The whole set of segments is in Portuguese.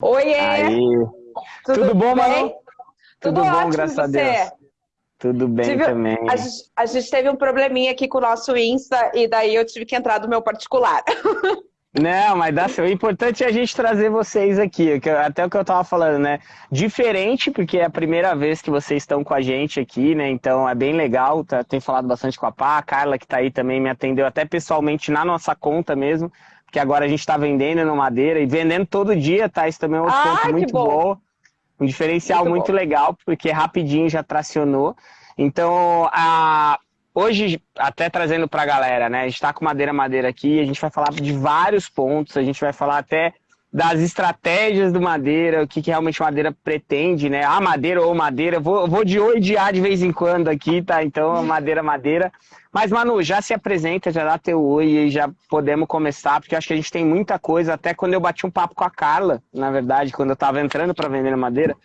Oiê! Aí. Tudo, Tudo bom, Manu? Tudo, Tudo bom, graças a Deus. Tudo bem tive, também. A gente, a gente, teve um probleminha aqui com o nosso Insta e daí eu tive que entrar do meu particular. Não, mas dá O importante é a gente trazer vocês aqui, até o que eu tava falando, né? Diferente, porque é a primeira vez que vocês estão com a gente aqui, né? Então é bem legal. Tá, tem falado bastante com a Pá, a Carla que tá aí também me atendeu até pessoalmente na nossa conta mesmo que agora a gente está vendendo no Madeira e vendendo todo dia, tá? Isso também é um ah, ponto muito bom. bom. Um diferencial muito, muito legal, porque rapidinho já tracionou. Então, a... hoje, até trazendo para a galera, né? A gente está com Madeira Madeira aqui, a gente vai falar de vários pontos, a gente vai falar até das estratégias do Madeira, o que, que realmente Madeira pretende, né? Ah, Madeira ou Madeira, vou, vou de oi de A de vez em quando aqui, tá? Então, Madeira, Madeira. Mas, Manu, já se apresenta, já dá teu oi e já podemos começar, porque acho que a gente tem muita coisa. Até quando eu bati um papo com a Carla, na verdade, quando eu tava entrando para vender Madeira,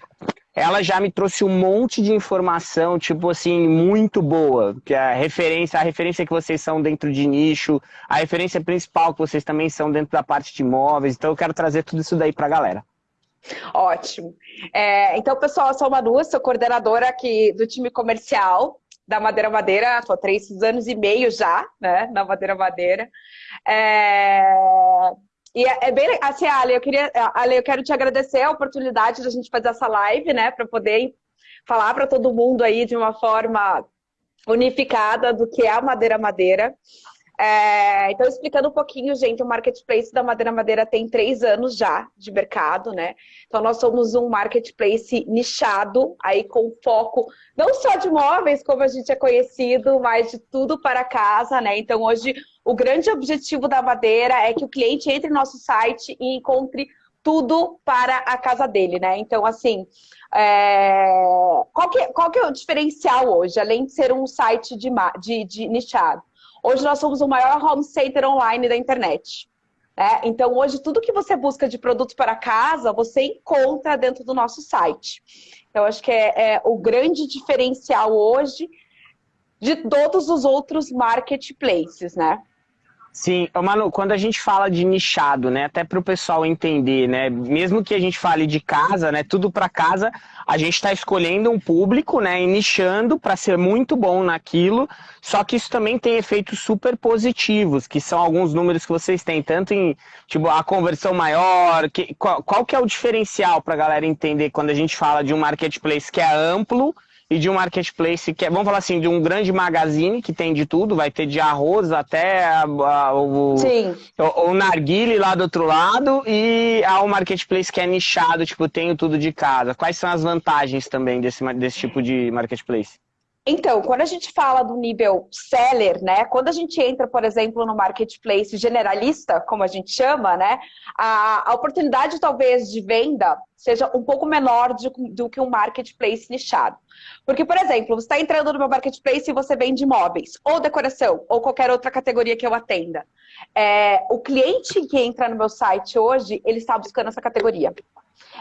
ela já me trouxe um monte de informação, tipo assim, muito boa. Que a referência, a referência que vocês são dentro de nicho, a referência principal que vocês também são dentro da parte de imóveis. Então eu quero trazer tudo isso daí para a galera. Ótimo. É, então, pessoal, eu sou a Manu, sou coordenadora aqui do time comercial da Madeira Madeira, estou três anos e meio já, né, na Madeira Madeira. É... E é, é, bem assim, Ale, eu queria, Ale, eu quero te agradecer a oportunidade de a gente fazer essa live, né, para poder falar para todo mundo aí de uma forma unificada do que é a Madeira Madeira. É, então, explicando um pouquinho, gente, o marketplace da Madeira Madeira tem três anos já de mercado, né? Então, nós somos um marketplace nichado, aí com foco não só de móveis, como a gente é conhecido, mas de tudo para casa, né? Então, hoje, o grande objetivo da Madeira é que o cliente entre no nosso site e encontre tudo para a casa dele, né? Então, assim, é... qual, que, qual que é o diferencial hoje, além de ser um site de, de, de nichado? Hoje nós somos o maior home center online da internet. Né? Então, hoje, tudo que você busca de produto para casa, você encontra dentro do nosso site. Então, acho que é, é o grande diferencial hoje de todos os outros marketplaces, né? Sim, Manu, quando a gente fala de nichado, né, até para o pessoal entender, né, mesmo que a gente fale de casa, né, tudo para casa, a gente está escolhendo um público, né, e nichando para ser muito bom naquilo, só que isso também tem efeitos super positivos, que são alguns números que vocês têm, tanto em, tipo, a conversão maior, que, qual, qual que é o diferencial para a galera entender quando a gente fala de um marketplace que é amplo, e de um marketplace que é, vamos falar assim, de um grande magazine que tem de tudo, vai ter de arroz até a, a, o, o, o narguile lá do outro lado e há um marketplace que é nichado, tipo, tenho tudo de casa. Quais são as vantagens também desse, desse tipo de marketplace? Então, quando a gente fala do nível seller, né? Quando a gente entra, por exemplo, no marketplace generalista, como a gente chama, né? A, a oportunidade talvez de venda seja um pouco menor de, do que um marketplace nichado. Porque, por exemplo, você está entrando no meu marketplace e você vende imóveis, ou decoração, ou qualquer outra categoria que eu atenda. É, o cliente que entra no meu site hoje, ele está buscando essa categoria.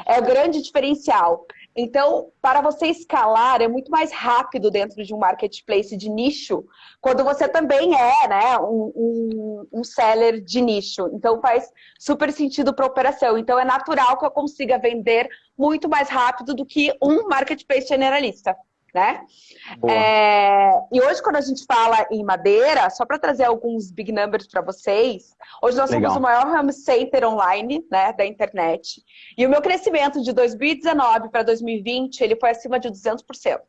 É o grande diferencial. Então, para você escalar, é muito mais rápido dentro de um marketplace de nicho, quando você também é né, um, um, um seller de nicho. Então, faz super sentido para a operação. Então, é natural que eu consiga vender muito mais rápido do que um marketplace generalista né? É, e hoje, quando a gente fala em madeira, só para trazer alguns big numbers para vocês, hoje nós Legal. somos o maior home center online né, da internet. E o meu crescimento de 2019 para 2020, ele foi acima de 200%.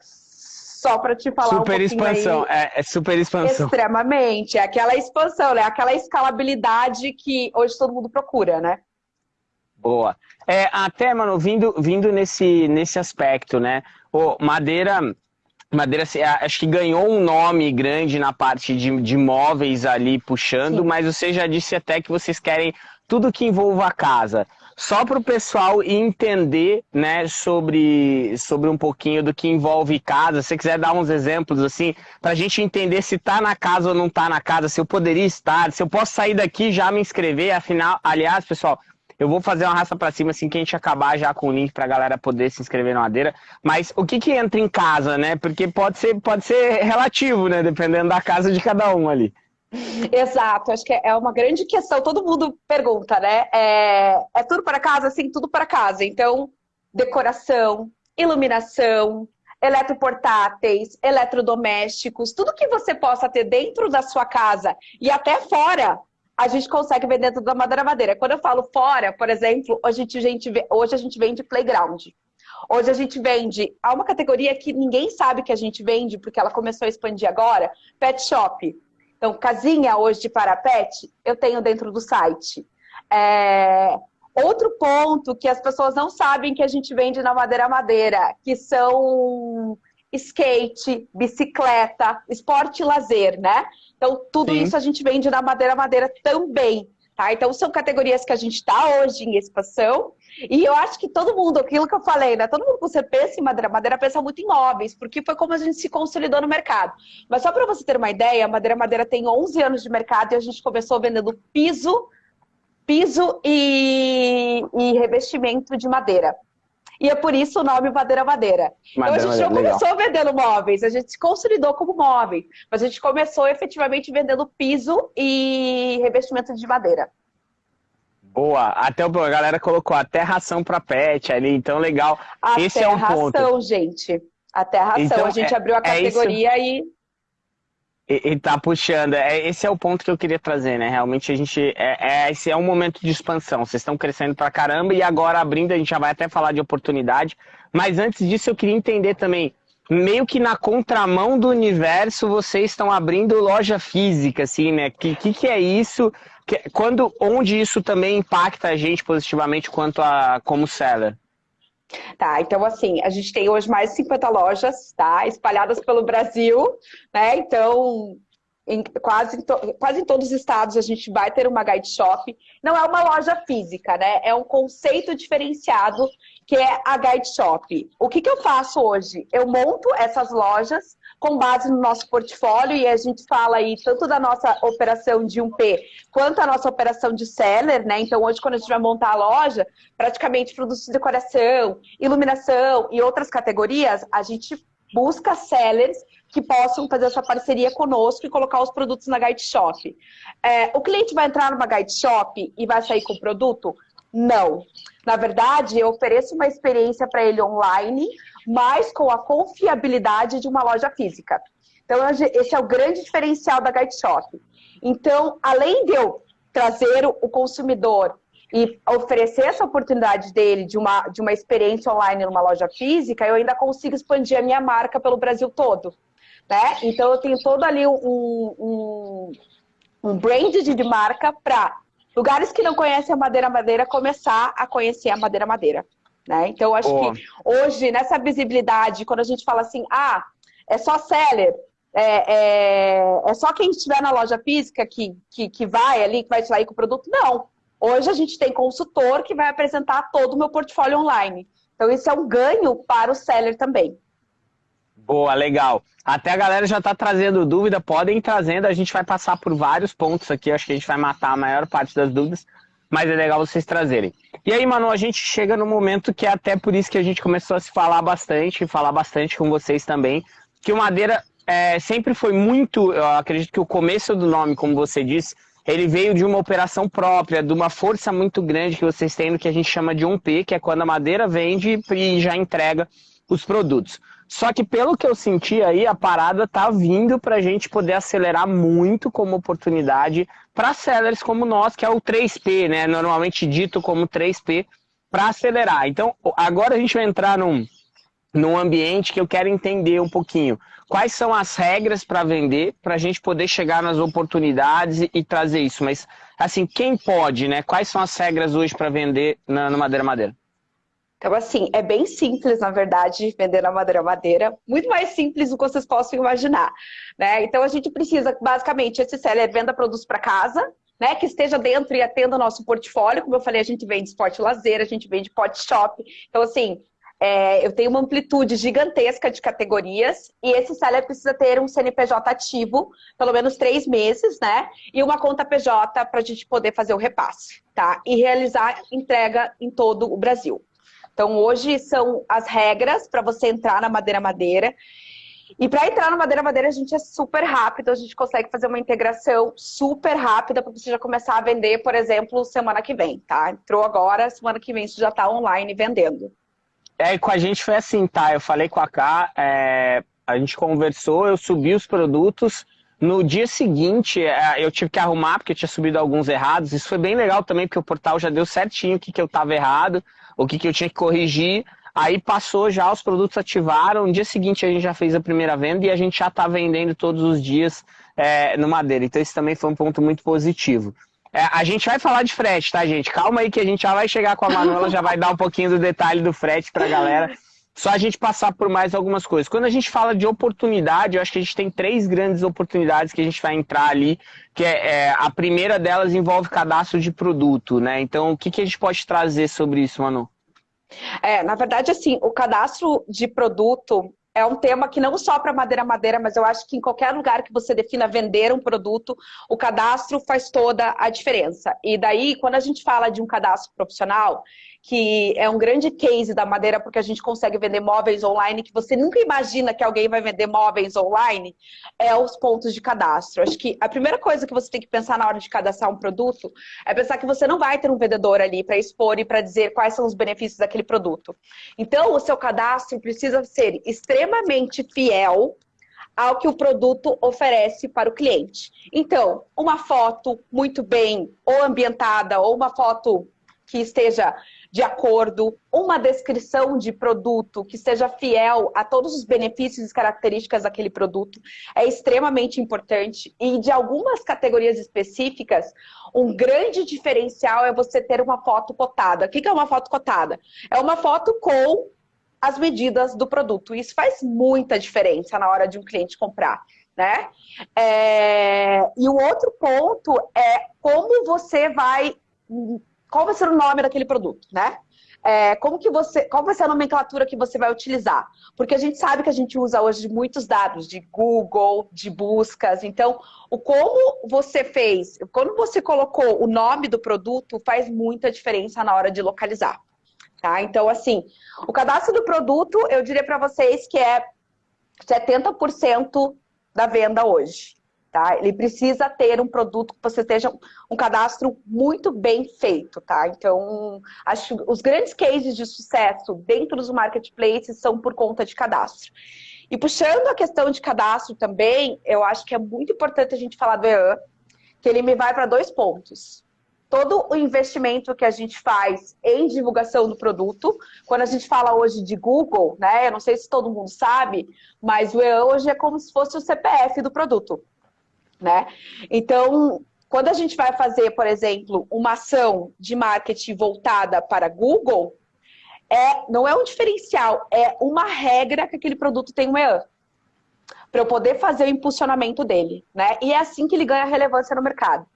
Só para te falar super um expansão, aí, é, é, super expansão. Extremamente, é aquela expansão, né? Aquela escalabilidade que hoje todo mundo procura, né? Boa. É, até, mano, vindo, vindo nesse, nesse aspecto, né? Pô, Madeira, Madeira acho que ganhou um nome grande na parte de, de móveis ali puxando, Sim. mas você já disse até que vocês querem tudo que envolva a casa. Só para o pessoal entender né, sobre, sobre um pouquinho do que envolve casa, se você quiser dar uns exemplos assim, para a gente entender se está na casa ou não está na casa, se eu poderia estar, se eu posso sair daqui já me inscrever, afinal, aliás, pessoal, eu vou fazer uma raça para cima assim que a gente acabar já com o link para a galera poder se inscrever na madeira. Mas o que que entra em casa, né? Porque pode ser, pode ser relativo, né? Dependendo da casa de cada um ali. Exato, acho que é uma grande questão. Todo mundo pergunta, né? É, é tudo para casa? Sim, tudo para casa. Então, decoração, iluminação, eletroportáteis, eletrodomésticos, tudo que você possa ter dentro da sua casa e até fora, a gente consegue vender dentro da Madeira Madeira. Quando eu falo fora, por exemplo, hoje a gente, hoje a gente vende playground. Hoje a gente vende há uma categoria que ninguém sabe que a gente vende, porque ela começou a expandir agora, pet shop. Então, casinha hoje para pet, eu tenho dentro do site. É... Outro ponto que as pessoas não sabem que a gente vende na Madeira Madeira, que são skate, bicicleta, esporte e lazer, né? Então, tudo Sim. isso a gente vende na Madeira Madeira também. Tá? Então, são categorias que a gente está hoje em expansão. E eu acho que todo mundo, aquilo que eu falei, né? Todo mundo que você pensa em madeira, madeira pensa muito em móveis, porque foi como a gente se consolidou no mercado. Mas só para você ter uma ideia, a Madeira Madeira tem 11 anos de mercado e a gente começou vendendo piso, piso e, e revestimento de madeira. E é por isso o nome Madeira Madeira. Madeira então a gente não legal. começou vendendo móveis, a gente se consolidou como móveis. Mas a gente começou efetivamente vendendo piso e revestimento de madeira. Boa, até a galera colocou até ração para pet ali, então legal. Até Esse é um ração, ponto. gente. Até ração. Então, a gente é, abriu a categoria é e e, e tá puxando. É, esse é o ponto que eu queria trazer, né? Realmente a gente. É, é esse é um momento de expansão. Vocês estão crescendo pra caramba e agora abrindo, a gente já vai até falar de oportunidade. Mas antes disso, eu queria entender também. Meio que na contramão do universo, vocês estão abrindo loja física, assim, né? Que que, que é isso? Que, quando, onde isso também impacta a gente positivamente quanto a como seller? Tá, então assim, a gente tem hoje mais de 50 lojas, tá? Espalhadas pelo Brasil, né? Então, em, quase, quase em todos os estados a gente vai ter uma guide shop. Não é uma loja física, né? É um conceito diferenciado que é a guide shop. O que, que eu faço hoje? Eu monto essas lojas com base no nosso portfólio e a gente fala aí tanto da nossa operação de 1P quanto a nossa operação de seller, né? Então hoje quando a gente vai montar a loja, praticamente produtos de decoração, iluminação e outras categorias, a gente busca sellers que possam fazer essa parceria conosco e colocar os produtos na Guide Shop. É, o cliente vai entrar numa Guide Shop e vai sair com o produto? Não. Na verdade, eu ofereço uma experiência para ele online, mas com a confiabilidade de uma loja física. Então, esse é o grande diferencial da Guide Shop. Então, além de eu trazer o consumidor e oferecer essa oportunidade dele de uma, de uma experiência online numa loja física, eu ainda consigo expandir a minha marca pelo Brasil todo. Né? Então, eu tenho todo ali um, um, um brand de marca para lugares que não conhecem a Madeira Madeira começar a conhecer a Madeira Madeira. Né? Então, acho oh. que hoje, nessa visibilidade, quando a gente fala assim, ah, é só seller, é, é, é só quem estiver na loja física que, que, que vai ali, que vai sair com o produto. Não. Hoje a gente tem consultor que vai apresentar todo o meu portfólio online. Então, isso é um ganho para o seller também. Boa, legal. Até a galera já está trazendo dúvida, podem ir trazendo, a gente vai passar por vários pontos aqui, acho que a gente vai matar a maior parte das dúvidas, mas é legal vocês trazerem. E aí, Manu, a gente chega no momento que é até por isso que a gente começou a se falar bastante, falar bastante com vocês também, que o Madeira é, sempre foi muito, eu acredito que o começo do nome, como você disse, ele veio de uma operação própria, de uma força muito grande que vocês têm no que a gente chama de 1P, que é quando a madeira vende e já entrega os produtos. Só que pelo que eu senti aí, a parada tá vindo para a gente poder acelerar muito como oportunidade para sellers como nós, que é o 3P, né? Normalmente dito como 3P, para acelerar. Então, agora a gente vai entrar num, num ambiente que eu quero entender um pouquinho. Quais são as regras para vender, para a gente poder chegar nas oportunidades e, e, trazer isso. Mas, assim, quem pode, né? Quais são as regras hoje para vender na, no Madeira Madeira? Então, assim, é bem simples, na verdade, vender na madeira madeira. Muito mais simples do que vocês possam imaginar. Né? Então, a gente precisa, basicamente, esse seller venda produtos para casa, né, que esteja dentro e atenda o nosso portfólio. Como eu falei, a gente vende esporte lazer, a gente vende pot shop. Então, assim, é, eu tenho uma amplitude gigantesca de categorias e esse seller precisa ter um CNPJ ativo, pelo menos três meses, né? E uma conta PJ para a gente poder fazer o repasse, tá? E realizar entrega em todo o Brasil. Então, hoje são as regras para você entrar na Madeira Madeira. E para entrar no Madeira Madeira, a gente é super rápido, a gente consegue fazer uma integração super rápida para você já começar a vender, por exemplo, semana que vem, tá? Entrou agora, semana que vem você já está online vendendo. É, com a gente foi assim, tá? Eu falei com a Ká, é, a gente conversou, eu subi os produtos. No dia seguinte, é, eu tive que arrumar, porque eu tinha subido alguns errados. Isso foi bem legal também, porque o portal já deu certinho o que, que eu estava errado, o que, que eu tinha que corrigir. Aí passou já, os produtos ativaram. No dia seguinte a gente já fez a primeira venda e a gente já está vendendo todos os dias é, no Madeira. Então esse também foi um ponto muito positivo. É, a gente vai falar de frete, tá, gente? Calma aí que a gente já vai chegar com a Manuela, já vai dar um pouquinho do detalhe do frete para a galera. Só a gente passar por mais algumas coisas. Quando a gente fala de oportunidade, eu acho que a gente tem três grandes oportunidades que a gente vai entrar ali, que é, é a primeira delas envolve cadastro de produto, né? Então, o que, que a gente pode trazer sobre isso, Manu? É, na verdade, assim, o cadastro de produto é um tema que não só para madeira madeira, mas eu acho que em qualquer lugar que você defina vender um produto, o cadastro faz toda a diferença. E daí, quando a gente fala de um cadastro profissional, que é um grande case da madeira, porque a gente consegue vender móveis online, que você nunca imagina que alguém vai vender móveis online, é os pontos de cadastro. Acho que a primeira coisa que você tem que pensar na hora de cadastrar um produto é pensar que você não vai ter um vendedor ali para expor e para dizer quais são os benefícios daquele produto. Então, o seu cadastro precisa ser extremamente fiel ao que o produto oferece para o cliente. Então, uma foto muito bem ou ambientada, ou uma foto que esteja de acordo, uma descrição de produto que seja fiel a todos os benefícios e características daquele produto é extremamente importante. E de algumas categorias específicas, um grande diferencial é você ter uma foto cotada. O que é uma foto cotada? É uma foto com as medidas do produto. Isso faz muita diferença na hora de um cliente comprar. Né? É... E o outro ponto é como você vai qual vai ser o nome daquele produto, né? É, como que você, qual vai ser a nomenclatura que você vai utilizar? Porque a gente sabe que a gente usa hoje muitos dados de Google, de buscas. Então, o como você fez, quando você colocou o nome do produto, faz muita diferença na hora de localizar. Tá? Então, assim, o cadastro do produto, eu diria para vocês que é 70% da venda hoje. Tá? Ele precisa ter um produto que você esteja um cadastro muito bem feito, tá? Então, acho que os grandes cases de sucesso dentro dos marketplaces são por conta de cadastro. E puxando a questão de cadastro também, eu acho que é muito importante a gente falar do EAN, que ele me vai para dois pontos. Todo o investimento que a gente faz em divulgação do produto, quando a gente fala hoje de Google, né? Eu não sei se todo mundo sabe, mas o EAN hoje é como se fosse o CPF do produto né? Então, quando a gente vai fazer, por exemplo, uma ação de marketing voltada para Google, é, não é um diferencial, é uma regra que aquele produto tem um EAN. Para eu poder fazer o impulsionamento dele, né? E é assim que ele ganha relevância no mercado.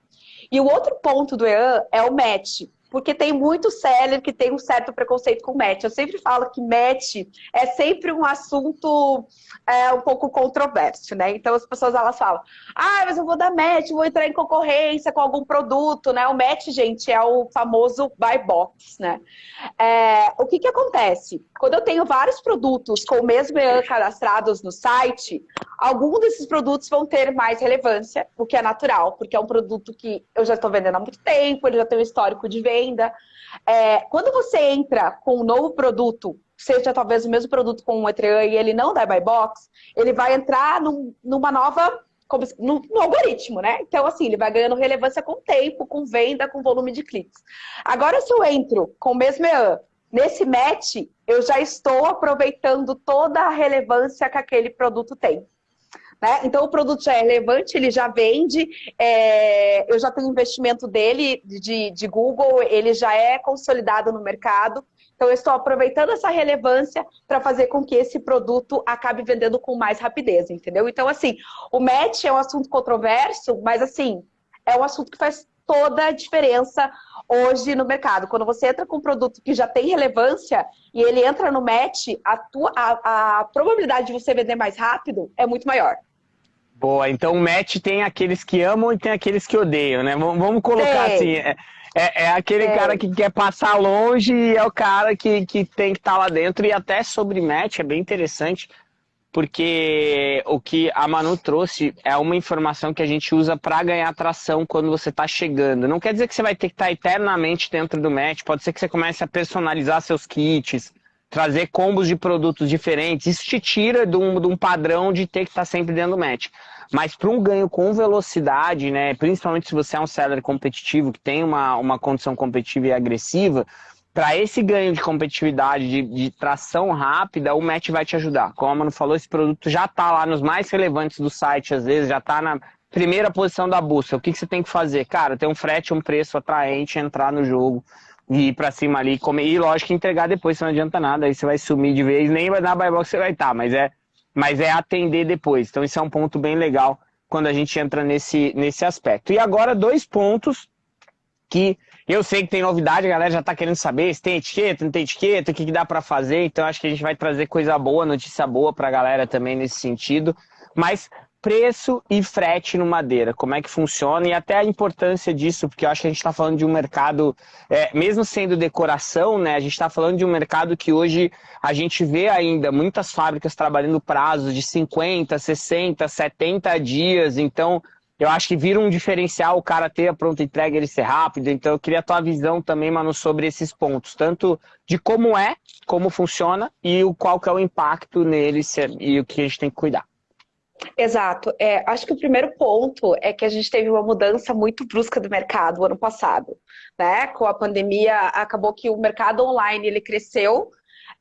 E o outro ponto do EAN é o match porque tem muito seller que tem um certo preconceito com match. Eu sempre falo que match é sempre um assunto é, um pouco controverso, né? Então as pessoas elas falam, ah, mas eu vou dar match, vou entrar em concorrência com algum produto, né? O match, gente, é o famoso buy box, né? É, o que que acontece? Quando eu tenho vários produtos com o mesmo EAN cadastrados no site, alguns desses produtos vão ter mais relevância, o que é natural, porque é um produto que eu já estou vendendo há muito tempo, ele já tem um histórico de venda. É, quando você entra com um novo produto, seja talvez o mesmo produto com o Etrean e ele não dá buy box, ele vai entrar num, numa nova como, no, no, algoritmo, né? Então, assim, ele vai ganhando relevância com tempo, com venda, com volume de cliques. Agora, se eu entro com o mesmo EAN, nesse match, eu já estou aproveitando toda a relevância que aquele produto tem. Né? Então, o produto já é relevante, ele já vende, é, eu já tenho investimento dele, de, de Google, ele já é consolidado no mercado. Então, eu estou aproveitando essa relevância para fazer com que esse produto acabe vendendo com mais rapidez, entendeu? Então, assim, o match é um assunto controverso, mas, assim, é um assunto que faz toda a diferença hoje no mercado. Quando você entra com um produto que já tem relevância e ele entra no match, a, tua, a, a probabilidade de você vender mais rápido é muito maior. Boa, então o match tem aqueles que amam e tem aqueles que odeiam, né? Vamos colocar Sim. assim, é, é, é aquele Sim. cara que quer passar longe e é o cara que, que tem que estar tá lá dentro. E até sobre match, é bem interessante. Porque o que a Manu trouxe é uma informação que a gente usa para ganhar tração quando você está chegando. Não quer dizer que você vai ter que estar tá eternamente dentro do match, pode ser que você comece a personalizar seus kits, trazer combos de produtos diferentes. Isso te tira de um, de um padrão de ter que estar tá sempre dentro do match. Mas para um ganho com velocidade, né, principalmente se você é um seller competitivo, que tem uma, uma condição competitiva e agressiva, para esse ganho de competitividade, de, de, tração rápida, o Match vai te ajudar. Como a Manu falou, esse produto já está lá nos mais relevantes do site, às vezes, já está na primeira posição da busca. O que, que você tem que fazer? Cara, ter um frete, um preço atraente, entrar no jogo e ir para cima ali, comer. E lógico, entregar depois, não adianta nada, aí você vai sumir de vez, nem vai dar buy box você vai estar, tá, mas é, mas é atender depois. Então, isso é um ponto bem legal quando a gente entra nesse, nesse aspecto. E agora, dois pontos que eu sei que tem novidade, a galera já está querendo saber se tem etiqueta, não tem etiqueta, o que, que dá para fazer. Então acho que a gente vai trazer coisa boa, notícia boa para a galera também nesse sentido. Mas preço e frete no madeira, como é que funciona e até a importância disso, porque eu acho que a gente está falando de um mercado, é, mesmo sendo decoração, né, a gente está falando de um mercado que hoje a gente vê ainda muitas fábricas trabalhando prazos de 50, 60, 70 dias, então eu acho que vira um diferencial o cara ter a pronta entrega ele ser rápido. Então eu queria a tua visão também, Manu, sobre esses pontos, tanto de como é, como funciona e o qual que é o impacto neles e o que a gente tem que cuidar. Exato. É, acho que o primeiro ponto é que a gente teve uma mudança muito brusca do mercado ano passado. Né? Com a pandemia, acabou que o mercado online ele cresceu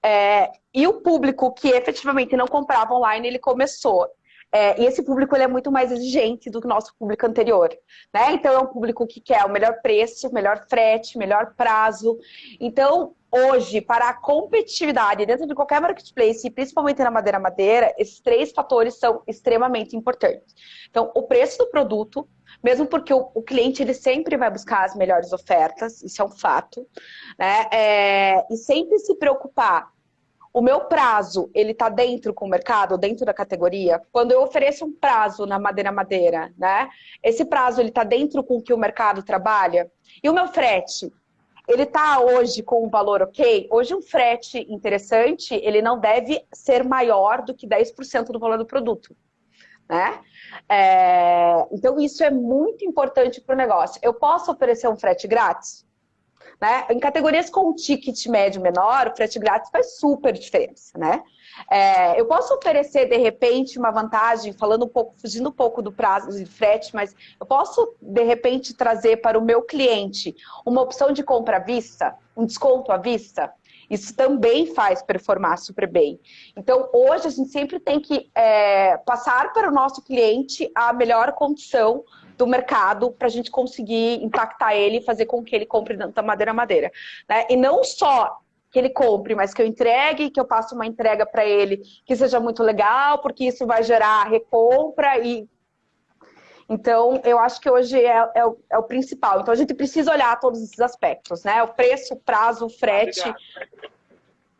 é, e o público que efetivamente não comprava online, ele começou. É, e esse público ele é muito mais exigente do que o nosso público anterior. Né? Então, é um público que quer o melhor preço, melhor frete, melhor prazo. Então, hoje, para a competitividade dentro de qualquer marketplace, e principalmente na madeira madeira, esses três fatores são extremamente importantes. Então, o preço do produto, mesmo porque o, o cliente ele sempre vai buscar as melhores ofertas, isso é um fato, né? É, e sempre se preocupar o meu prazo, ele está dentro com o mercado, dentro da categoria? Quando eu ofereço um prazo na madeira-madeira, né? Esse prazo, ele está dentro com o que o mercado trabalha? E o meu frete? Ele está hoje com um valor ok? Hoje um frete interessante, ele não deve ser maior do que 10% do valor do produto. Né? É... Então isso é muito importante para o negócio. Eu posso oferecer um frete grátis? Né? Em categorias com ticket médio menor, o frete grátis faz super diferença, né? É, eu posso oferecer, de repente, uma vantagem, falando um pouco, fugindo um pouco do prazo de frete, mas eu posso, de repente, trazer para o meu cliente uma opção de compra à vista, um desconto à vista? Isso também faz performar super bem. Então, hoje, a gente sempre tem que é, passar para o nosso cliente a melhor condição do mercado para a gente conseguir impactar ele e fazer com que ele compre da madeira a madeira. Né? E não só que ele compre, mas que eu entregue, que eu passe uma entrega para ele que seja muito legal, porque isso vai gerar recompra e então, eu acho que hoje é, é, o, é, o, principal. Então, a gente precisa olhar todos esses aspectos, né? O preço, o prazo, o frete,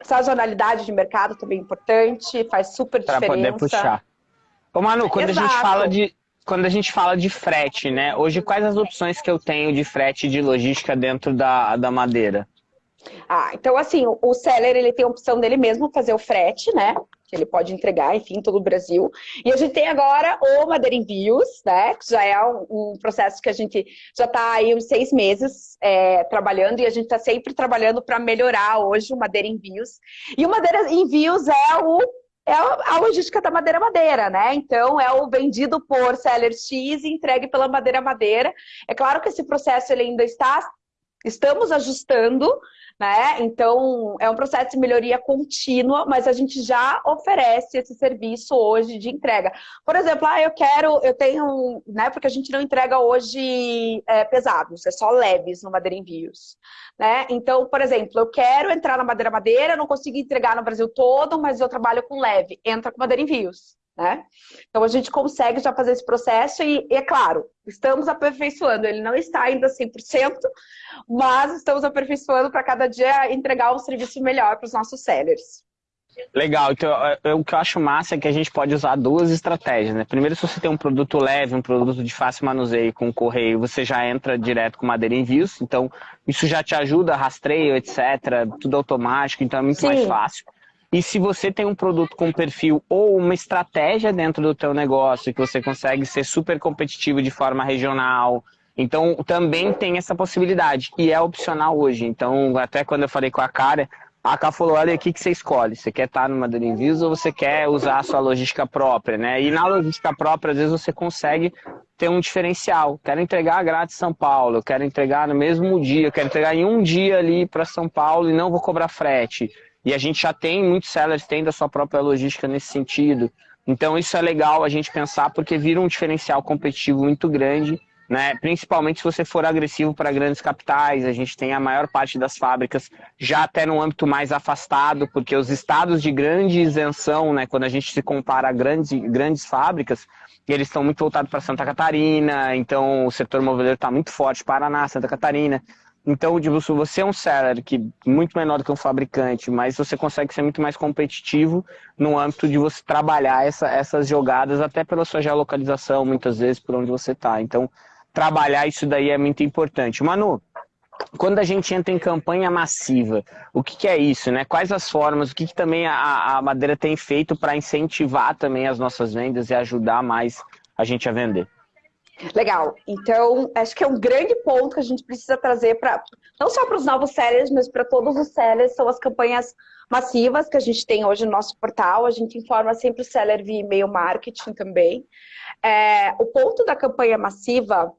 sazonalidade de mercado também é importante, faz super pra diferença. Para poder puxar. Ô, Manu, quando Exato. a gente fala de, quando a gente fala de frete, né? Hoje, quais as opções que eu tenho de frete de logística dentro da, da madeira? Ah, então assim, o seller ele tem a opção dele mesmo fazer o frete, né? Que ele pode entregar, enfim, todo o Brasil. E a gente tem agora o Madeira Envios, né? Que já é um, um processo que a gente já está aí uns seis meses é, trabalhando e a gente está sempre trabalhando para melhorar hoje o Madeira Envios. E o Madeira Envios é o é a logística da madeira madeira, né? Então é o vendido por seller X e entregue pela madeira madeira. É claro que esse processo ele ainda está estamos ajustando, né? Então, é um processo de melhoria contínua, mas a gente já oferece esse serviço hoje de entrega. Por exemplo, ah, eu quero, eu tenho, né? Porque a gente não entrega hoje é, pesados, é só leves no Madeira Envios, né? Então, por exemplo, eu quero entrar na Madeira Madeira, não consigo entregar no Brasil todo, mas eu trabalho com leve, entra com Madeira Envios. Né? Então a gente consegue já fazer esse processo e, é claro, estamos aperfeiçoando. Ele não está ainda 100%, mas estamos aperfeiçoando para cada dia entregar um serviço melhor para os nossos sellers. Legal, então, o que eu acho massa é que a gente pode usar duas estratégias, né? Primeiro, se você tem um produto leve, um produto de fácil manuseio com correio, você já entra direto com madeira envios, então isso já te ajuda, rastreio, etc., tudo automático, então é muito Sim. mais fácil. E se você tem um produto com perfil ou uma estratégia dentro do teu negócio, que você consegue ser super competitivo de forma regional, então também tem essa possibilidade. E é opcional hoje. Então, até quando eu falei com a cara, a Cá falou, olha aqui que você escolhe. Você quer estar no Madeira Envios ou você quer usar a sua logística própria, né? E na logística própria, às vezes, você consegue ter um diferencial. Quero entregar grátis São Paulo, quero entregar no mesmo dia, quero entregar em um dia ali para São Paulo e não vou cobrar frete. E a gente já tem, muitos sellers têm da sua própria logística nesse sentido. Então isso é legal a gente pensar porque vira um diferencial competitivo muito grande né? Principalmente se você for agressivo para grandes capitais, a gente tem a maior parte das fábricas já até no âmbito mais afastado, porque os estados de grande isenção, né, quando a gente se compara a grandes, grandes fábricas, eles estão muito voltados para Santa Catarina, então o setor moveleiro está muito forte, Paraná, Santa Catarina. Então, tipo, se você é um seller que muito menor do que um fabricante, mas você consegue ser muito mais competitivo no âmbito de você trabalhar essa, essas jogadas, até pela sua geolocalização, muitas vezes, por onde você está. Então, trabalhar isso daí é muito importante. Manu, quando a gente entra em campanha massiva, o que, que é isso, né? Quais as formas, o que, que também a, a Madeira tem feito para incentivar também as nossas vendas e ajudar mais a gente a vender? Legal. Então, acho que é um grande ponto que a gente precisa trazer para não só para os novos sellers, mas para todos os sellers, são as campanhas massivas que a gente tem hoje no nosso portal. A gente informa sempre o seller via e-mail marketing também. É, o ponto da campanha massiva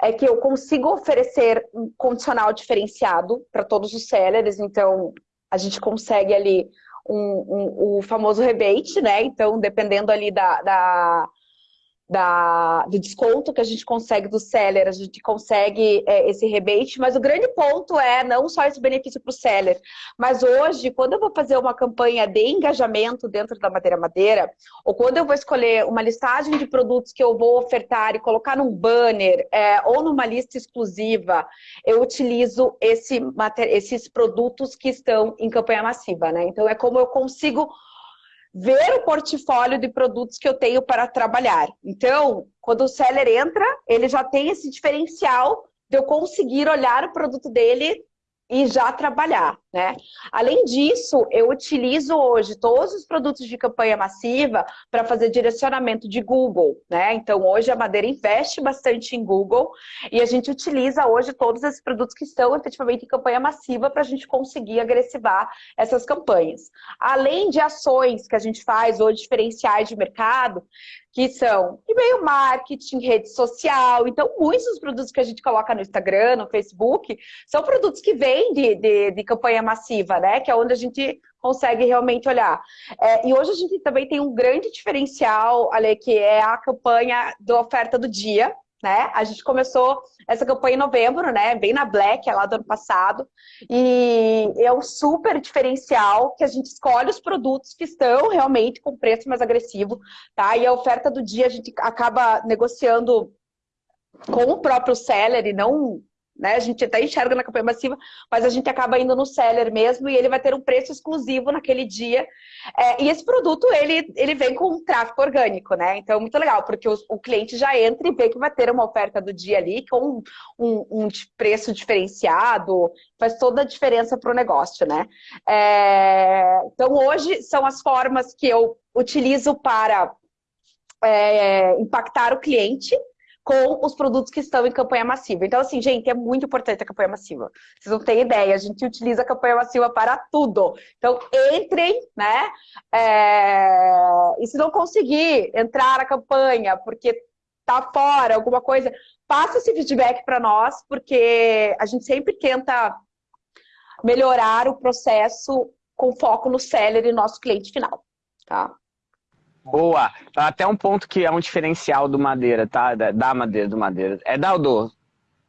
é que eu consigo oferecer um condicional diferenciado para todos os sellers, então a gente consegue ali um, um, o famoso rebate, né? Então, dependendo ali da, da da, do desconto que a gente consegue do seller, a gente consegue é, esse rebate, mas o grande ponto é não só esse benefício para o seller, mas hoje, quando eu vou fazer uma campanha de engajamento dentro da Madeira Madeira, ou quando eu vou escolher uma listagem de produtos que eu vou ofertar e colocar num banner é, ou numa lista exclusiva, eu utilizo esse, esses produtos que estão em campanha massiva, né? Então é como eu consigo ver o portfólio de produtos que eu tenho para trabalhar. Então, quando o seller entra, ele já tem esse diferencial de eu conseguir olhar o produto dele e já trabalhar, né? Além disso, eu utilizo hoje todos os produtos de campanha massiva para fazer direcionamento de Google, né? Então, hoje a Madeira investe bastante em Google e a gente utiliza hoje todos esses produtos que estão efetivamente em campanha massiva para a gente conseguir agressivar essas campanhas. Além de ações que a gente faz hoje, diferenciais de mercado, que são e-mail marketing, rede social. Então, muitos dos produtos que a gente coloca no Instagram, no Facebook, são produtos que vêm de, de, de campanha massiva, né? Que é onde a gente consegue realmente olhar. É, e hoje a gente também tem um grande diferencial, Ale, que é a campanha da oferta do dia, né? A gente começou essa campanha em novembro, né? Bem na Black, lá do ano passado. E é um super diferencial que a gente escolhe os produtos que estão realmente com preço mais agressivo, tá? E a oferta do dia a gente acaba negociando com o próprio seller e não né? A gente até enxerga na campanha massiva, mas a gente acaba indo no seller mesmo e ele vai ter um preço exclusivo naquele dia. É, e esse produto, ele, ele vem com um tráfego orgânico, né? Então, muito legal, porque o, o, cliente já entra e vê que vai ter uma oferta do dia ali com um, um, um preço diferenciado, faz toda a diferença para o negócio, né? É, então, hoje são as formas que eu utilizo para é, impactar o cliente, com os produtos que estão em campanha massiva. Então, assim, gente, é muito importante a campanha massiva. Vocês não têm ideia, a gente utiliza a campanha massiva para tudo. Então, entrem, né? É... E se não conseguir entrar na campanha porque tá fora, alguma coisa, passa esse feedback para nós, porque a gente sempre tenta melhorar o processo com foco no seller e nosso cliente final, tá? Boa. Até um ponto que é um diferencial do Madeira, tá? Da Madeira, do Madeira. É da ou do?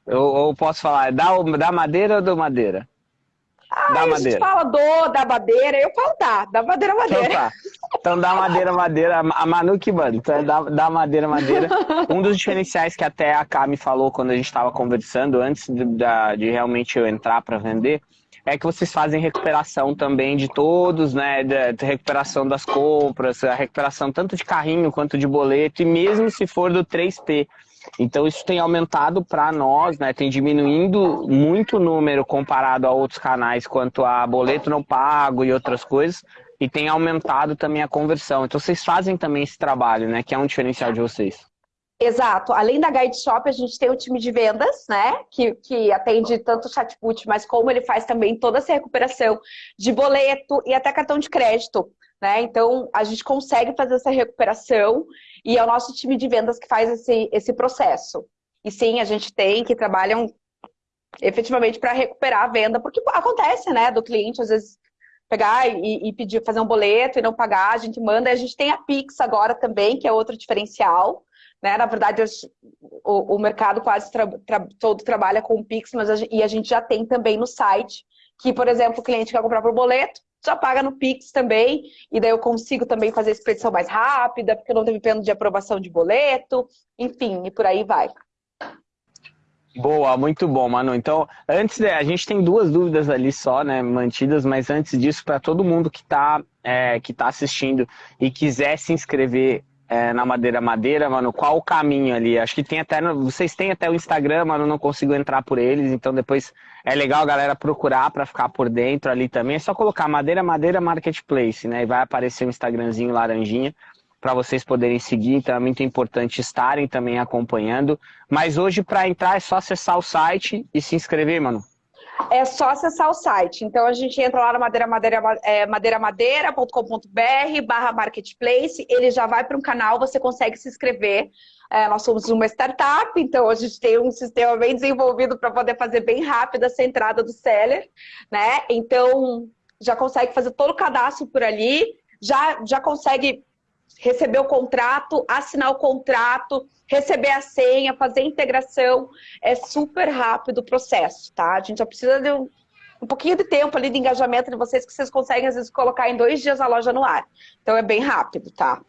Eu, eu posso falar, é da, da Madeira ou do Madeira? Ah, da a madeira. gente fala do, da madeira, eu falo da, da madeira madeira. Então, tá. então da madeira madeira, a Manu que manda, então é da, da madeira madeira. Um dos diferenciais que até a Cá me falou quando a gente estava conversando, antes de, de realmente eu entrar para vender, é que vocês fazem recuperação também de todos, né? Recuperação das compras, a recuperação tanto de carrinho quanto de boleto, e mesmo se for do 3P. Então isso tem aumentado para nós, né? Tem diminuindo muito o número comparado a outros canais quanto a boleto não pago e outras coisas. e tem aumentado também a conversão. Então vocês fazem também esse trabalho, né? Que é um diferencial de vocês. Exato. Além da Guide Shop, a gente tem o time de vendas, né? Que, que atende tanto o chatbot, mas como ele faz também toda essa recuperação de boleto e até cartão de crédito. Né? Então, a gente consegue fazer essa recuperação e é o nosso time de vendas que faz esse, esse processo. E sim, a gente tem que trabalham efetivamente para recuperar a venda, porque acontece, né, do cliente às vezes pegar e, e, pedir fazer um boleto e não pagar, a gente manda, a gente tem a Pix agora também, que é outro diferencial, né? Na verdade, o, o mercado quase tra, tra, todo trabalha com o Pix, mas a, e a gente já tem também no site, que, por exemplo, o cliente quer comprar por boleto, já paga no Pix também, e daí eu consigo também fazer a expedição mais rápida, porque não teve pena de aprovação de boleto, enfim, e por aí vai. Boa, muito bom, Manu. Então, antes, de, a gente tem duas dúvidas ali só, né, mantidas, mas antes disso, para todo mundo que está é, que tá assistindo e quiser se inscrever é, na Madeira Madeira, mano, qual o caminho ali? Acho que tem até, vocês têm até o Instagram, mano, não consigo entrar por eles, então depois é legal a galera procurar para ficar por dentro ali também. É só colocar Madeira Madeira Marketplace, né, e vai aparecer um Instagramzinho laranjinha para vocês poderem seguir, então é muito importante estarem também acompanhando. Mas hoje, para entrar, é só acessar o site e se inscrever, mano. É só acessar o site. Então a gente entra lá no madeira, madeira, é, madeiramadeira.com.br barra marketplace, ele já vai para um canal, você consegue se inscrever. É, nós somos uma startup, então a gente tem um sistema bem desenvolvido para poder fazer bem rápido essa entrada do seller, né? Então já consegue fazer todo o cadastro por ali, já, já consegue receber o contrato, assinar o contrato, receber a senha, fazer a integração. É super rápido o processo, tá? A gente só precisa de um, um pouquinho de tempo ali de engajamento de vocês, que vocês conseguem, às vezes, colocar em dois dias a loja no ar. Então é bem rápido, tá?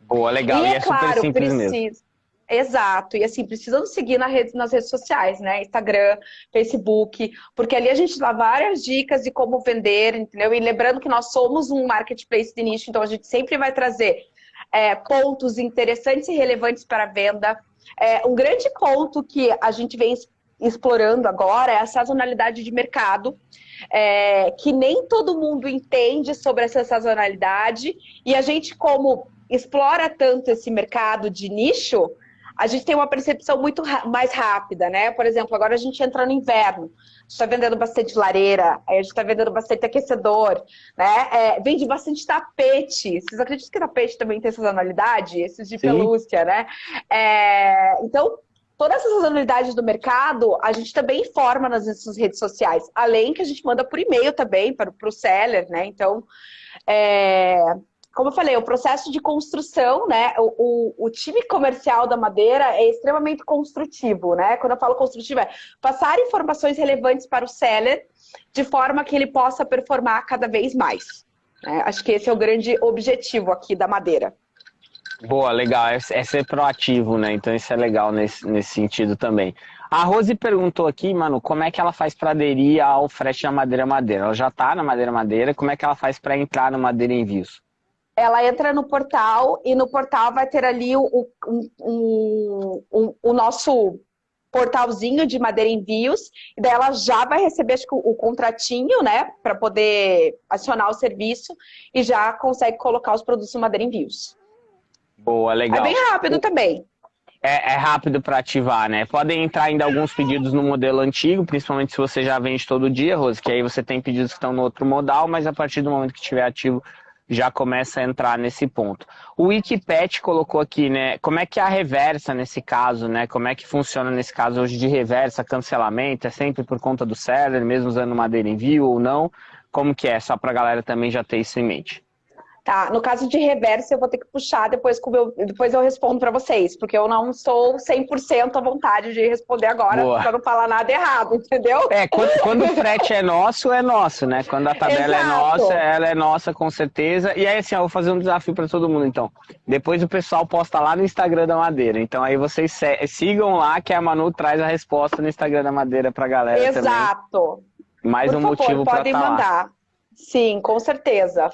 Boa, legal. E, e é, é claro, super simples precisa... mesmo. Exato, e assim, precisam seguir na rede, nas redes sociais, né? Instagram, Facebook, porque ali a gente dá várias dicas de como vender, entendeu? E lembrando que nós somos um marketplace de nicho, então a gente sempre vai trazer é, pontos interessantes e relevantes para a venda. É, um grande ponto que a gente vem explorando agora é a sazonalidade de mercado, é, que nem todo mundo entende sobre essa sazonalidade, e a gente, como explora tanto esse mercado de nicho, a gente tem uma percepção muito mais rápida, né? Por exemplo, agora a gente entra no inverno, a gente está vendendo bastante lareira, a gente está vendendo bastante aquecedor, né? É, vende bastante tapete. Vocês acreditam que tapete também tem sazonalidade? Esses de Sim. pelúcia, né? É, então, todas essas sazonalidades do mercado, a gente também informa nas nossas redes sociais. Além que a gente manda por e-mail também para o seller, né? Então, é, como eu falei, o processo de construção, né? O, o, o, time comercial da Madeira é extremamente construtivo, né? Quando eu falo construtivo, é passar informações relevantes para o seller de forma que ele possa performar cada vez mais. Né? Acho que esse é o grande objetivo aqui da Madeira. Boa, legal. É, é ser proativo, né? Então isso é legal nesse, nesse sentido também. A Rose perguntou aqui, mano, como é que ela faz para aderir ao frete da Madeira Madeira? Ela já está na Madeira Madeira, como é que ela faz para entrar no Madeira Envios? Ela entra no portal e no portal vai ter ali o, o, um, um, o nosso portalzinho de Madeira Envios, e daí ela já vai receber o, contratinho, né, para poder acionar o serviço e já consegue colocar os produtos no Madeira Envios. Boa, legal. É bem rápido também. É, é rápido para ativar, né? Podem entrar ainda alguns pedidos no modelo antigo, principalmente se você já vende todo dia, Rose, que aí você tem pedidos que estão no outro modal, mas a partir do momento que estiver ativo, já começa a entrar nesse ponto. O Wikipet colocou aqui, né? Como é que é a reversa nesse caso, né? Como é que funciona nesse caso hoje de reversa, cancelamento? É sempre por conta do seller, mesmo usando madeira envio ou não? Como que é? Só para a galera também já ter isso em mente. Tá, no caso de reverso, eu vou ter que puxar depois, eu, depois eu respondo para vocês, porque eu não sou 100% à vontade de responder agora, para não falar nada errado, entendeu? É, quando, quando, o frete é nosso, é nosso, né? Quando a tabela é Exato. é nossa, ela é nossa com certeza. E aí, assim, eu vou fazer um desafio para todo mundo, então. Depois o pessoal posta lá no Instagram da Madeira. Então aí vocês sigam lá, que a Manu traz a resposta no Instagram da Madeira pra galera Exato. também. Exato. Mais Por um favor, motivo para estar tá mandar. Lá. Sim, com certeza.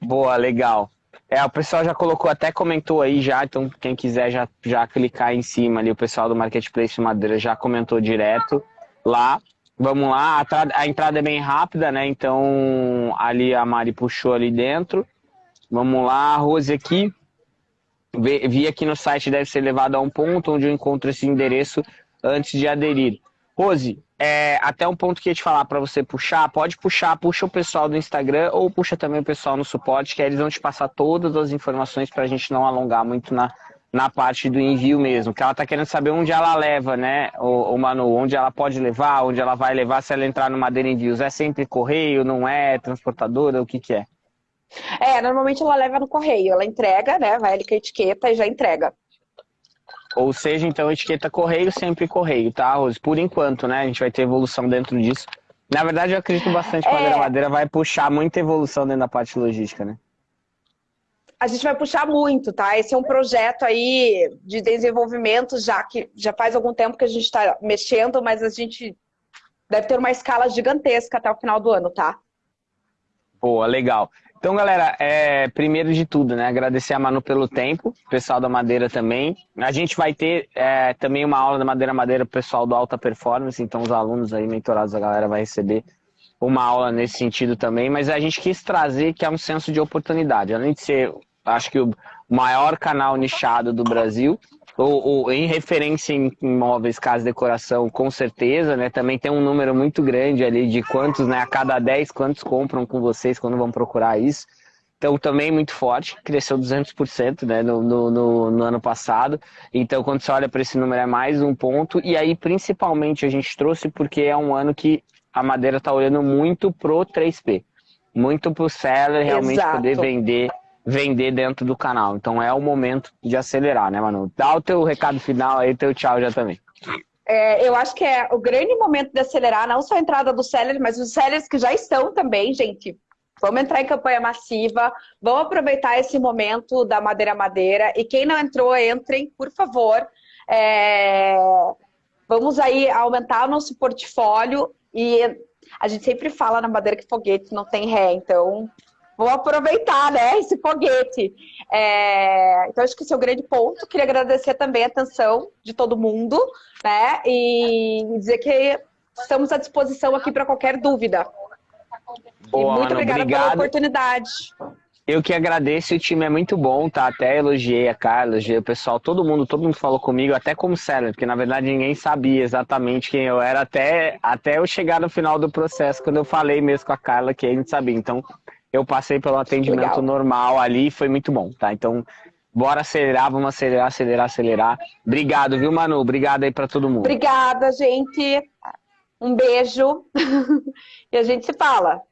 Boa, legal. É, o pessoal já colocou, até comentou aí já, então quem quiser já, já clicar em cima ali, o pessoal do Marketplace Madeira já comentou direto lá. Vamos lá, a, a, entrada é bem rápida, né? Então ali a Mari puxou ali dentro. Vamos lá, Rose aqui. Vi aqui no site deve ser levado a um ponto onde eu encontro esse endereço antes de aderir. Rose, é, até um ponto que ia te falar para você puxar, pode puxar, puxa o pessoal do Instagram ou puxa também o pessoal no suporte, que eles vão te passar todas as informações para a gente não alongar muito na, na parte do envio mesmo, que ela está querendo saber onde ela leva, né, o, o, Manu, onde ela pode levar, onde ela vai levar, se ela entrar no Madeira Envios, é sempre correio, não é, transportadora, o que que é? É, normalmente ela leva no correio, ela entrega, né, vai ali com a etiqueta e já entrega. Ou seja, então, etiqueta correio, sempre correio, tá, Rose? Por enquanto, né, a gente vai ter evolução dentro disso. Na verdade, eu acredito bastante que a Madeira é... Madeira vai puxar muita evolução dentro da parte logística, né? a gente vai puxar muito, tá? Esse é um projeto aí de desenvolvimento já que já faz algum tempo que a gente está mexendo, mas a gente deve ter uma escala gigantesca até o final do ano, tá? Boa, legal. Então, galera, é, primeiro de tudo, né, agradecer a Manu pelo tempo, pessoal da Madeira também. A gente vai ter é, também uma aula da Madeira Madeira pro pessoal do Alta Performance, então os alunos aí, mentorados, a galera vai receber uma aula nesse sentido também, mas a gente quis trazer que é um senso de oportunidade. Além de ser acho que o maior canal nichado do Brasil, ou, ou em referência em imóveis, casa decoração, com certeza, né? Também tem um número muito grande ali de quantos, né? A cada 10, quantos compram com vocês quando vão procurar isso. Então, também muito forte, cresceu 200% né, no, no, no, ano passado. Então, quando você olha para esse número, é mais um ponto. E aí, principalmente, a gente trouxe porque é um ano que a Madeira está olhando muito pro 3P. Muito pro seller realmente Exato. poder vender vender dentro do canal. Então é o momento de acelerar, né, Manu? Dá o teu recado final aí, teu tchau já também. É, eu acho que é o grande momento de acelerar, não só a entrada dos sellers, mas os sellers que já estão também, gente. Vamos entrar em campanha massiva, vamos aproveitar esse momento da Madeira Madeira. E quem não entrou, entrem, por favor. É... Vamos aí aumentar o nosso portfólio e a gente sempre fala na Madeira que foguete não tem ré, então vou aproveitar né, esse foguete. É, então, acho que esse é o grande ponto. Queria agradecer também a atenção de todo mundo, né? E dizer que estamos à disposição aqui para qualquer dúvida. Boa, e muito Ana, obrigada obrigado. pela oportunidade. Eu que agradeço, o time é muito bom, tá? Até elogiei a Carla, elogiei o pessoal, todo mundo, todo mundo falou comigo, até como seller, porque na verdade ninguém sabia exatamente quem eu era até, até eu chegar no final do processo, quando eu falei mesmo com a Carla que a gente sabia. Então, eu passei pelo atendimento Legal. normal ali e foi muito bom, tá? Então, bora acelerar, vamos acelerar, acelerar, acelerar. Obrigado, viu, Manu? Obrigado aí para todo mundo. Obrigada, gente. Um beijo. e a gente se fala.